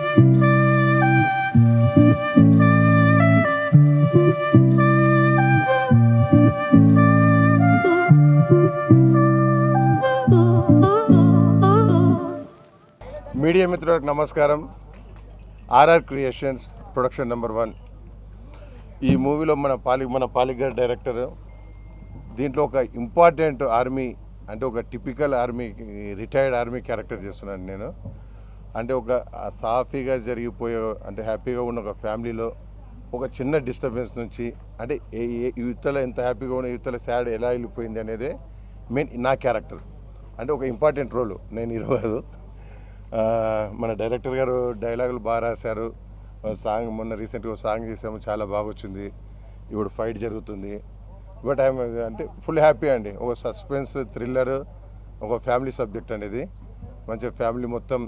Media మిత్రులకు నమస్కారం. RR creations production number one. ఈ మూవీలో మన పాలి మన పాలిగర్ డైరెక్టర్ దీంట్లో ఒక ఇంపార్టెంట్ ఆర్మీ అంటే ఒక typical army retired army character చేస్తున్నాను నేను. అంటే ఒక సాఫీగా జరిగిపోయే అంటే హ్యాపీగా ఉన్న ఒక ఫ్యామిలీలో ఒక చిన్న డిస్టర్బెన్స్ నుంచి అంటే ఏ ఏ యువతల ఎంత హ్యాపీగా ఉన్న యువతల సాడ్ ఎలా వెళ్ళిపోయింది అనేది మెయిన్ నా క్యారెక్టర్. అంటే ఒక ఇంపార్టెంట్ రోల్ నేను ఇరవదు కాదు మన డైరెక్టర్ గారు డైలాగులు బాగా రాశారు. సాంగ్ మొన్న రీసెంట్గా సాంగ్ చేసాము చాలా బాగా వచ్చింది. ఇప్పుడు ఫైట్ జరుగుతుంది. బట్ ఐఎమ్ అంటే ఫుల్ హ్యాపీ అండి. ఒక సస్పెన్స్ థ్రిల్లర్ ఒక ఫ్యామిలీ సబ్జెక్ట్ అనేది. మంచిగా ఫ్యామిలీ మొత్తం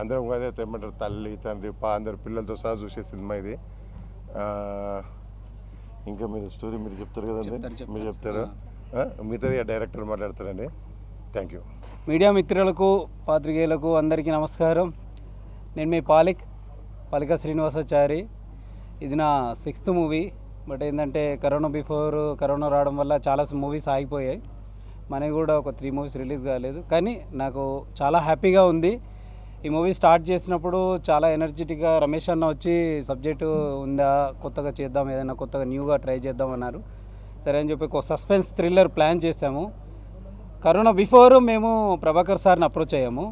అందరం అదే ఏమంటారు తల్లి తండ్రి పా అందరు పిల్లలతో సహా చూసే సినిమా ఇది. ఇంకా మీరు స్టోరీ మీరు చెప్తారు కదండి. మీరు చెప్తారు. మిగతాది ఆ డైరెక్టర్ మాట్లాడతారండి థ్యాంక్ యూ మీడియా మిత్రులకు పాత్రికేయులకు అందరికీ నమస్కారం. నేను మీ పాలిక్ పాలిక శ్రీనివాసాచారి. ఇది నా సిక్స్త్ మూవీ బట్ ఏంటంటే కరోనా బిఫోర్ కరోనా రావడం వల్ల చాలా మూవీస్ ఆగిపోయాయి. మనకి కూడా ఒక త్రీ మూవీస్ రిలీజ్ కాలేదు. కానీ నాకు చాలా హ్యాపీగా ఉంది. ఈ మూవీ స్టార్ట్ చేసినప్పుడు చాలా ఎనర్జెటిక్గా రమేష్ అన్న వచ్చి సబ్జెక్టు ఉందా కొత్తగా చేద్దాం ఏదైనా కొత్తగా న్యూగా ట్రై చేద్దాం అన్నారు. సరే అని చెప్పి ఒక సస్పెన్స్ థ్రిల్లర్ ప్లాన్ చేశాము. కరోనా బిఫోర్ మేము ప్రభాకర్ సార్ని అప్రోచ్ అయ్యాము.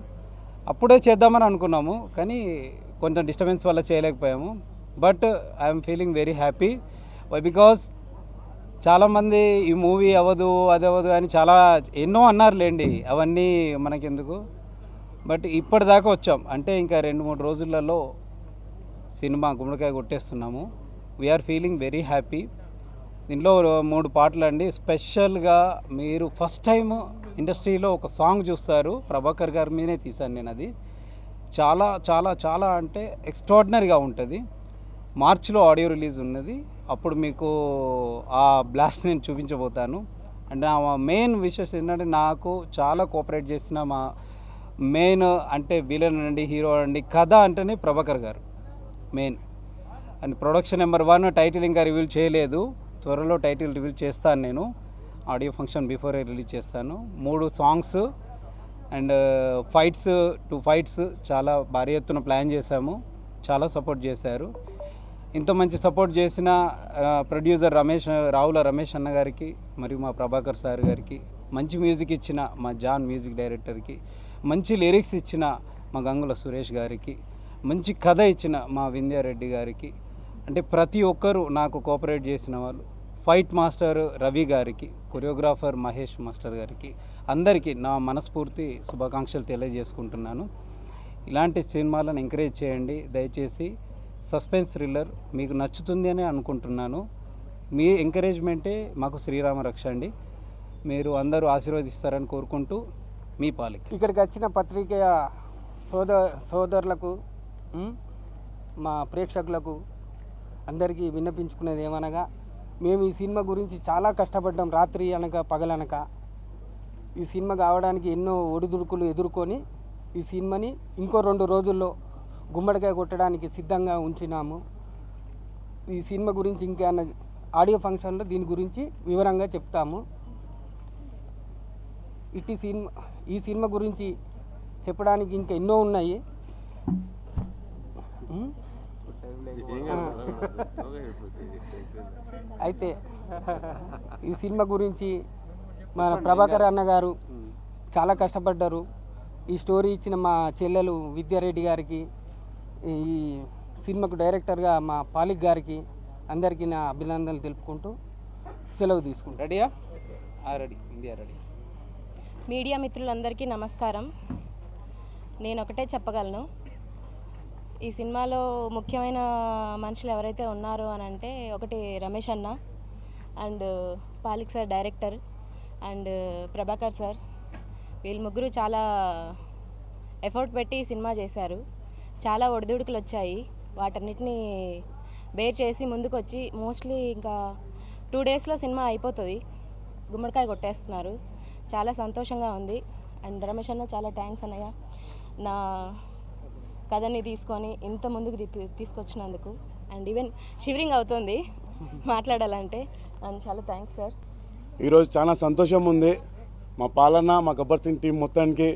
అప్పుడే చేద్దామని అనుకున్నాము కానీ కొంచెం డిస్టర్బెన్స్ వల్ల చేయలేకపోయాము. But I'm feeling very happy. Why because చాలామంది ఈ మూవీ అవ్వదు అది అవ్వదు అని చాలా ఎన్నో అన్నారులేండి. అవన్నీ మనకెందుకు? బట్ ఇప్పటిదాకా వచ్చాం. అంటే ఇంకా రెండు మూడు రోజులలో సినిమా గుమ్మడికాయ కొట్టేస్తున్నాము. We are feeling very happy దీంట్లో మూడు పాటలు అండి. స్పెషల్గా మీరు ఫస్ట్ టైం ఇండస్ట్రీలో ఒక సాంగ్ చూస్తారు. ప్రభాకర్ గారి మీదనే తీశాను నేను అది. చాలా చాలా చాలా అంటే ఎక్స్ట్రాడినరీగా ఉంటుంది. మార్చిలో ఆడియో రిలీజ్ ఉన్నది. అప్పుడు మీకు ఆ బ్లాస్ట్ నేను చూపించబోతాను. అండ్ నా మెయిన్ విషయం ఏంటంటే నాకు చాలా కోఆపరేట్ చేసిన మా మెయిన్ అంటే విలన్ అండి హీరో అండి కథ అంటేనే Prabhakar garu main. And production number one title ఇంకా రివీల్ చేయలేదు. త్వరలో టైటిల్ రివీల్ చేస్తాను నేను. ఆడియో ఫంక్షన్ బిఫోరే రిలీజ్ చేస్తాను. మూడు songs and uh, fights two fights చాలా భారీ ఎత్తున ప్లాన్ చేశాము. చాలా సపోర్ట్ చేశారు. ఇంత మంచి సపోర్ట్ చేసిన uh, ప్రొడ్యూసర్ రమేష్ రావుల రమేష్ అన్న గారికి మరియు మా ప్రభాకర్ సార్ గారికి మంచి మ్యూజిక్ ఇచ్చిన మా జాన్ మ్యూజిక్ డైరెక్టర్కి మంచి లిరిక్స్ ఇచ్చిన మా గంగుల సురేష్ గారికి మంచి కథ ఇచ్చిన మా వింధ్యారెడ్డి గారికి అంటే ప్రతి ఒక్కరూ నాకు కోఆపరేట్ చేసిన వాళ్ళు ఫైట్ మాస్టర్ రవి గారికి కొరియోగ్రాఫర్ మహేష్ మాస్టర్ గారికి అందరికీ నా మనస్ఫూర్తి శుభాకాంక్షలు తెలియజేసుకుంటున్నాను. ఇలాంటి సినిమాలను ఎంకరేజ్ చేయండి. దయచేసి సస్పెన్స్ థ్రిల్లర్ మీకు నచ్చుతుంది అని అనుకుంటున్నాను. మీ ఎంకరేజ్మెంటే మాకు శ్రీరామ రక్ష అండి. మీరు అందరూ ఆశీర్వదిస్తారని కోరుకుంటూ మీ పాలిక. ఇక్కడికి వచ్చిన పత్రిక సోదర సోదరులకు మా ప్రేక్షకులకు అందరికీ విన్నపించుకునేది ఏమనగా మేము ఈ సినిమా గురించి చాలా కష్టపడ్డాం రాత్రి అనక పగలనక ఈ సినిమా కావడానికి ఎన్నో ఒడిదుడుకులు ఎదుర్కొని ఈ సినిమాని ఇంకో రెండు రోజుల్లో గుమ్మడికాయ కొట్టడానికి సిద్ధంగా ఉంచినాము. ఈ సినిమా గురించి ఇంకా ఆడియో ఫంక్షన్లో దీని గురించి వివరంగా చెప్తాము. ఇట్టి సినిమా ఈ సినిమా గురించి చెప్పడానికి ఇంకా ఎన్నో ఉన్నాయి. అయితే ఈ సినిమా గురించి మన ప్రభాకర్ అన్న గారు చాలా కష్టపడ్డారు. ఈ స్టోరీ ఇచ్చిన మా చెల్లెలు విద్యారెడ్డి గారికి ఈ సినిమాకు డైరెక్టర్గా మా పాలిక్ గారికి అందరికీ నా అభినందనలు తెలుపుకుంటూ సెలవు తీసుకుంటాను. రెడీయా? రెడీ. India ready. మీడియా మిత్రులందరికీ నమస్కారం. నేను ఒకటే చెప్పగలను. ఈ సినిమాలో ముఖ్యమైన మనుషులు ఎవరైతే ఉన్నారో అని అంటే ఒకటి రమేష్ అన్న and Palik sir director and Prabhakar sir. వీళ్ళు ముగ్గురు చాలా ఎఫర్ట్ పెట్టి ఈ సినిమా చేశారు. చాలా ఒడిదుడుకులు వచ్చాయి. వాటన్నిటిని బేర్ చేసి ముందుకు వచ్చి మోస్ట్లీ ఇంకా టూ డేస్లో సినిమా అయిపోతుంది. గుమ్మడికాయ కొట్టేస్తున్నారు. చాలా సంతోషంగా ఉంది. అండ్ రమేష్ అన్న చాలా థ్యాంక్స్ అన్నయ్య. నా కథని తీసుకొని ఇంత ముందుకు తీసుకొచ్చినందుకు. అండ్ ఈవెన్ షివరింగ్ అవుతుంది మాట్లాడాలంటే. అండ్ చాలా థ్యాంక్స్ సార్. ఈరోజు చాలా సంతోషం ఉంది. మా పాలన మా గబ్బర్ సింగ్ టీం మొత్తానికి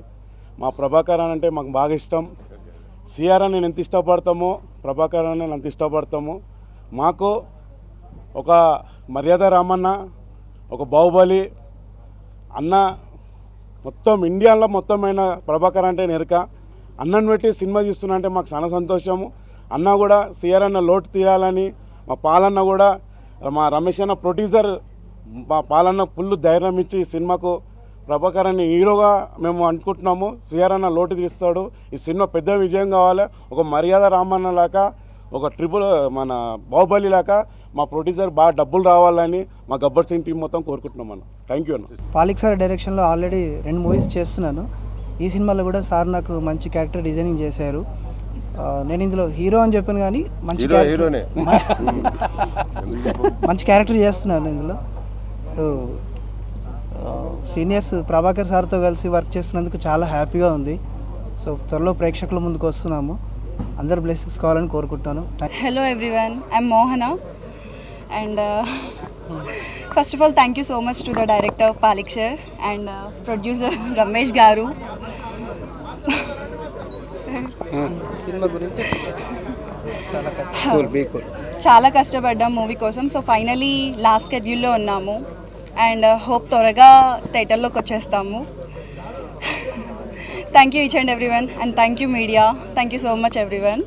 మా ప్రభాకర్ అని అంటే మాకు బాగా ఇష్టం. సిఆర్ అని నేను ఎంత ఇష్టపడతామో ప్రభాకర్ అని నేను అంత ఇష్టపడతాము మాకు ఒక మర్యాద రామన్న ఒక బాహుబలి అన్న మొత్తం ఇండియాలో మొత్తమైన ప్రభాకర్ అంటే నెరక. అన్నను పెట్టి సినిమా తీస్తున్నా అంటే మాకు చాలా సంతోషము. అన్న కూడా సిఆర్ అన్న లోటు తీయాలని మా పాలన్న కూడా మా రమేష్ అన్న ప్రొడ్యూసర్ మా పాలన్న ఫుల్ ధైర్యం ఇచ్చి ఈ సినిమాకు ప్రభాకర్ అని హీరోగా మేము అనుకుంటున్నాము. సిఆర్ అన్న లోటు తీస్తాడు ఈ సినిమా పెద్ద విజయం కావాలి. ఒక మర్యాద రామన్న లాగా ఒక ట్రిపుల్ మన బాహుబలి లాగా మా ప్రొడ్యూసర్ బాగా డబ్బులు రావాలని మా గబ్బర్ సింగ్ టీం మొత్తం కోరుకుంటున్నాం అన్న. థ్యాంక్ యూ అన్న. పాలిక్ సార్ డైరెక్షన్లో ఆల్రెడీ రెండు మూవీస్ చేస్తున్నాను. ఈ సినిమాలో కూడా సార్ నాకు మంచి క్యారెక్టర్ డిజైనింగ్ చేశారు. నేను ఇందులో హీరో అని చెప్పాను కానీ మంచి మంచి క్యారెక్టర్ చేస్తున్నాను ఇందులో. సో సీనియర్స్ ప్రభాకర్ సార్తో కలిసి వర్క్ చేస్తున్నందుకు చాలా హ్యాపీగా ఉంది. సో త్వరలో ప్రేక్షకుల ముందుకు వస్తున్నాము. అందరు బ్లెస్సింగ్స్ కావాలని కోరుకుంటున్నాను. Thank Hello everyone, I'm Uh, first of all thank you so much to the director Palik sir and uh, producer Ramesh Garu. సినిమా గురించి? చాలా కష్టం. చాలా కష్టపడ్డాం మూవీ కోసం. సో ఫైనలీ లాస్ట్ షెడ్యూల్లో ఉన్నాము. అండ్ హోప్ త్వరగా థియేటర్లోకి వచ్చేస్తాము. Thank you each and every one and thank you media thank you so much everyone